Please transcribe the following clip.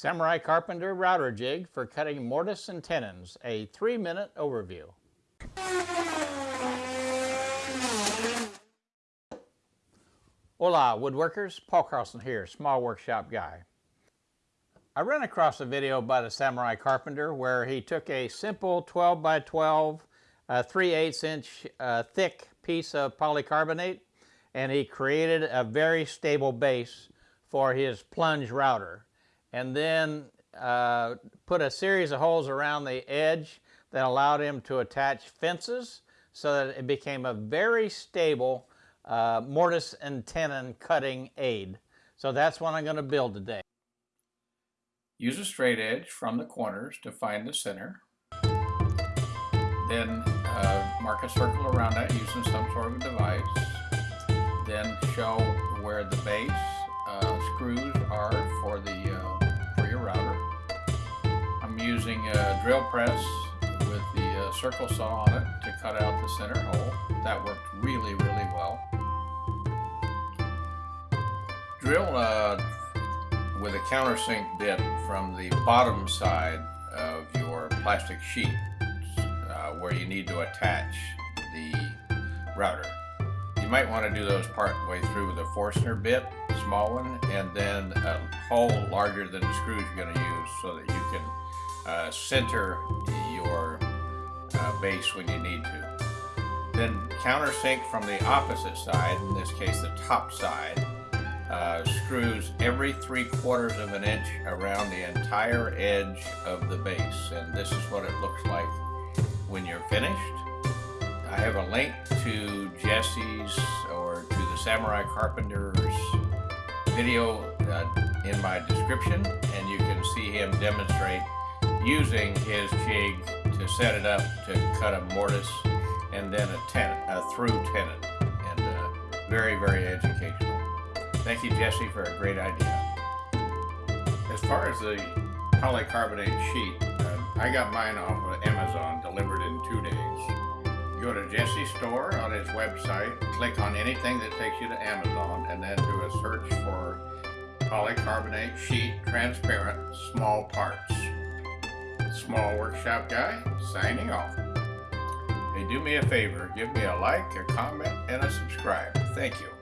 Samurai Carpenter router jig for cutting mortise and tenons, a three minute overview. Hola woodworkers, Paul Carlson here, small workshop guy. I ran across a video by the Samurai Carpenter where he took a simple 12 by 12, uh, 3 8 inch uh, thick piece of polycarbonate and he created a very stable base for his plunge router and then uh, put a series of holes around the edge that allowed him to attach fences so that it became a very stable uh, mortise and tenon cutting aid. So that's what I'm going to build today. Use a straight edge from the corners to find the center. Then uh, mark a circle around that using some sort of device. Then show where the base uh, screws are for the drill press with the uh, circle saw on it to cut out the center hole. That worked really, really well. Drill uh, with a countersink bit from the bottom side of your plastic sheet uh, where you need to attach the router. You might want to do those part way through with a Forstner bit, small one, and then a hole larger than the screws you're going to use so that you uh, center your uh, base when you need to. Then countersink from the opposite side, in this case the top side, uh, screws every three quarters of an inch around the entire edge of the base. And this is what it looks like when you're finished. I have a link to Jesse's or to the Samurai Carpenter's video uh, in my description and you can see him demonstrate using his jig to set it up to cut a mortise and then a, tenon, a through tenon. And uh, very, very educational. Thank you, Jesse, for a great idea. As far as the polycarbonate sheet, uh, I got mine off of Amazon, delivered in two days. Go to Jesse's store on his website, click on anything that takes you to Amazon, and then do a search for polycarbonate sheet transparent small parts. Small Workshop Guy, signing off. Hey, do me a favor, give me a like, a comment, and a subscribe. Thank you.